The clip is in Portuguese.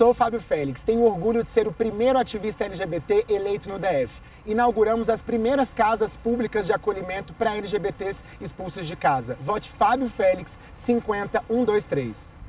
Sou Fábio Félix, tenho orgulho de ser o primeiro ativista LGBT eleito no DF. Inauguramos as primeiras casas públicas de acolhimento para LGBTs expulsos de casa. Vote Fábio Félix 50123.